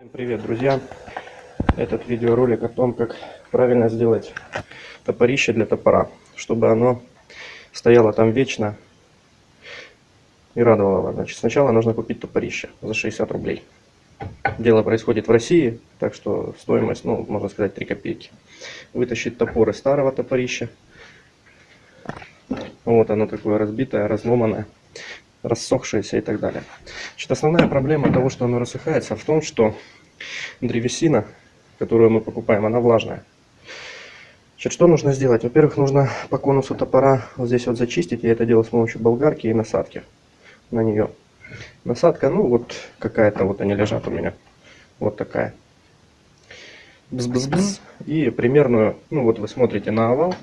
Всем привет, друзья! Этот видеоролик о том, как правильно сделать топорище для топора, чтобы оно стояло там вечно и радовало вас. Значит, сначала нужно купить топорище за 60 рублей. Дело происходит в России, так что стоимость, ну, можно сказать, 3 копейки. Вытащить топор из старого топорища. Вот оно такое разбитое, разломанное рассохшееся и так далее. Значит, основная проблема того, что оно рассыхается, в том, что древесина, которую мы покупаем, она влажная. Значит, что нужно сделать? Во-первых, нужно по конусу топора вот здесь вот зачистить. Я это делал с помощью болгарки и насадки на нее. Насадка, ну вот какая-то, вот они лежат у меня. Вот такая. Бз-бз-бз. И примерную, ну вот вы смотрите на овал.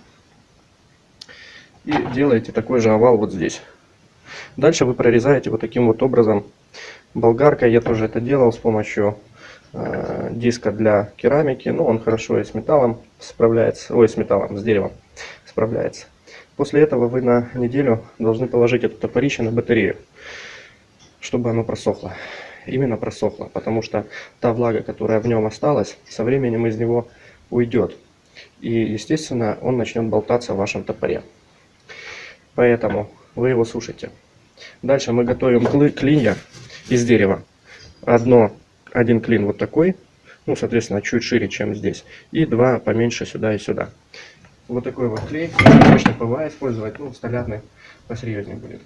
И делаете такой же овал вот здесь. Дальше вы прорезаете вот таким вот образом болгаркой. Я тоже это делал с помощью э, диска для керамики. Ну, он хорошо и с металлом справляется. Ой, с металлом, с деревом справляется. После этого вы на неделю должны положить это топорище на батарею, чтобы оно просохло. Именно просохло, потому что та влага, которая в нем осталась, со временем из него уйдет. И, естественно, он начнет болтаться в вашем топоре. Поэтому вы его сушите. Дальше мы готовим клинья из дерева. Одно, один клин вот такой, ну, соответственно, чуть шире, чем здесь. И два поменьше сюда и сюда. Вот такой вот клей. Обычно ПВА использовать, ну, столярный посерьезнее будет.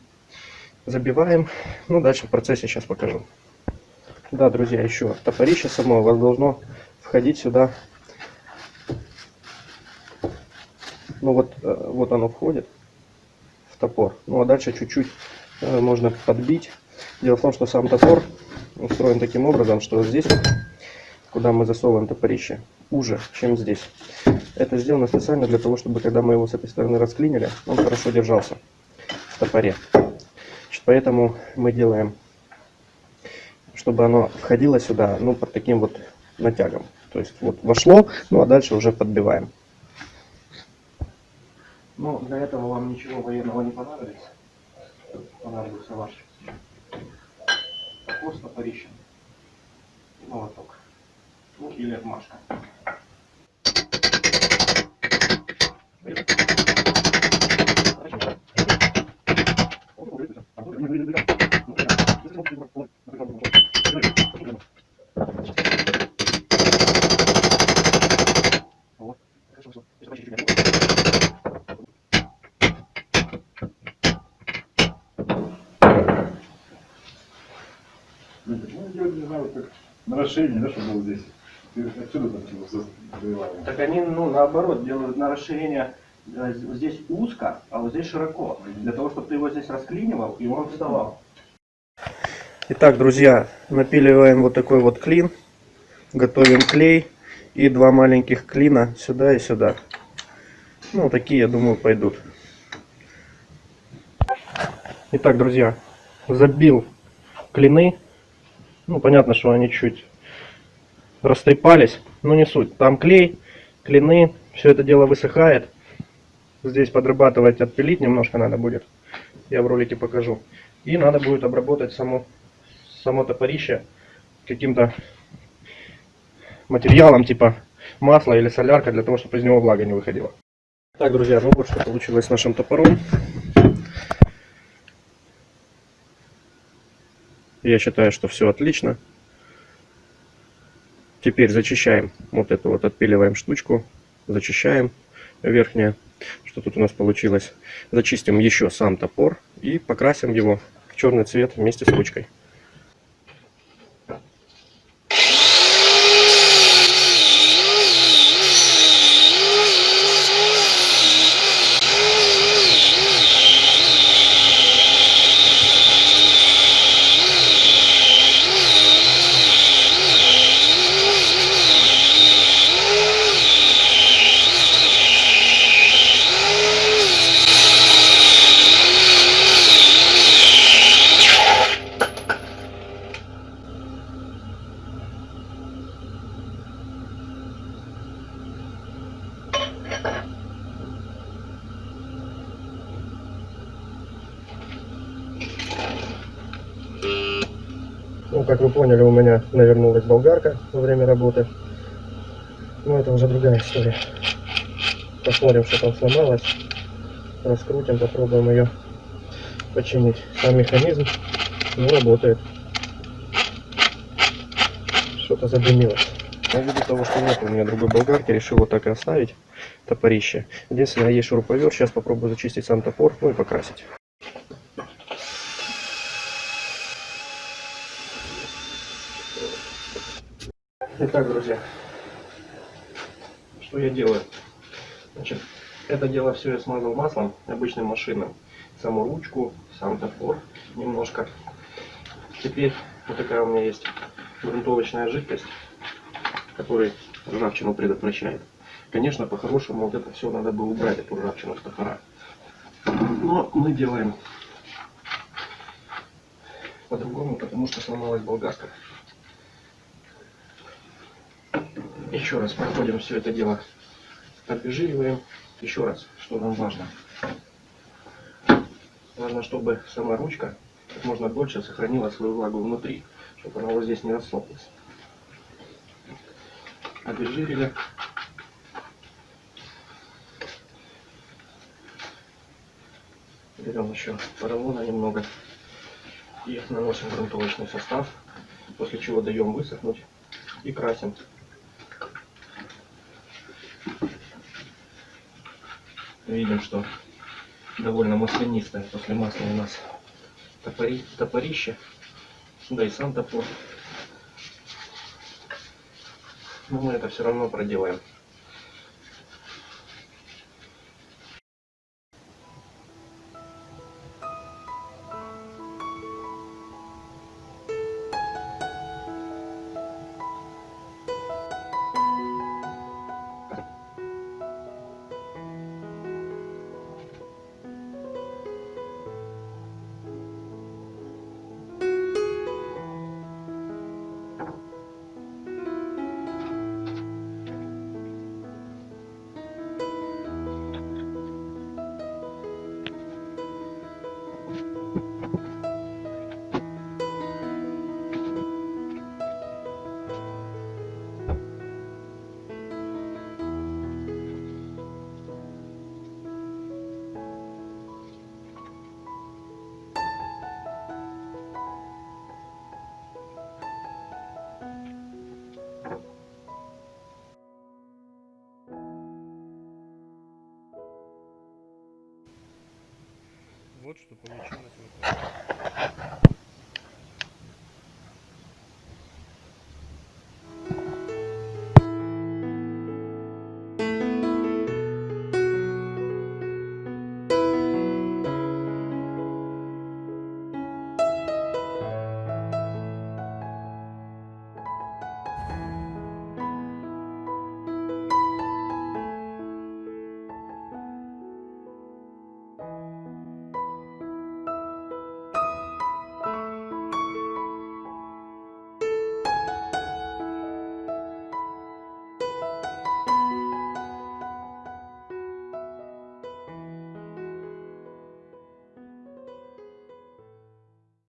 Забиваем. Ну, дальше в процессе сейчас покажу. Да, друзья, еще топорище само у вас должно входить сюда. Ну, вот, э, вот оно входит в топор. Ну, а дальше чуть-чуть можно подбить. Дело в том, что сам топор устроен таким образом, что здесь, куда мы засовываем топорище, уже, чем здесь. Это сделано специально для того, чтобы когда мы его с этой стороны расклинили, он хорошо держался в топоре. Значит, поэтому мы делаем, чтобы оно входило сюда, ну, под таким вот натягом. То есть вот вошло, ну а дальше уже подбиваем. Но для этого вам ничего военного не понадобится понадобится ваш топор с топорищем и молоток. Ну или отмашка. Ну, делать не знаю, как наращение, да, чтобы было здесь. Ты отсюда там типа завивали. Так они, ну, наоборот, делают на расширение э, здесь узко, а вот здесь широко. Для того, чтобы ты его здесь расклинивал, и он вставал. Итак, друзья, напиливаем вот такой вот клин. Готовим клей и два маленьких клина сюда и сюда. Ну, такие, я думаю, пойдут. Итак, друзья, забил клины ну, понятно, что они чуть растрепались, но не суть. Там клей, клины, все это дело высыхает. Здесь подрабатывать, отпилить немножко надо будет. Я в ролике покажу. И надо будет обработать само, само топорище каким-то материалом, типа масла или солярка, для того, чтобы из него влага не выходила. Так, друзья, ну вот что получилось с нашим топором. Я считаю, что все отлично. Теперь зачищаем вот эту вот, отпиливаем штучку, зачищаем верхнее, что тут у нас получилось. Зачистим еще сам топор и покрасим его в черный цвет вместе с ручкой. Ну, как вы поняли, у меня навернулась болгарка во время работы. Но это уже другая история. Посмотрим, что там сломалось. Раскрутим, попробуем ее починить. Сам механизм не работает. Что-то задымилось. Но ввиду того, что нет у меня другой болгарки, решил вот так и оставить топорище. Единственное, есть шуруповерт. Сейчас попробую зачистить сам топор, ну и покрасить. Итак, друзья, что я делаю? Значит, это дело все я смазал маслом обычным машинным. Саму ручку, сам топор немножко. Теперь вот такая у меня есть грунтовочная жидкость, которая ржавчину предотвращает. Конечно, по-хорошему вот это все надо бы убрать, эту ржавчину с топора. Но мы делаем по-другому, потому что сломалась болгарка. Еще раз проходим все это дело, обезжириваем. Еще раз, что нам важно. Важно, чтобы сама ручка как можно дольше сохранила свою влагу внутри, чтобы она вот здесь не рассохлась. Обезжирили. Берем еще поролона немного и наносим грунтовочный состав, после чего даем высохнуть и красим. Видим, что довольно маслянистое после масла у нас топори, топорище, да и сам топор. Но мы это все равно проделаем. Вот что получилось в итоге.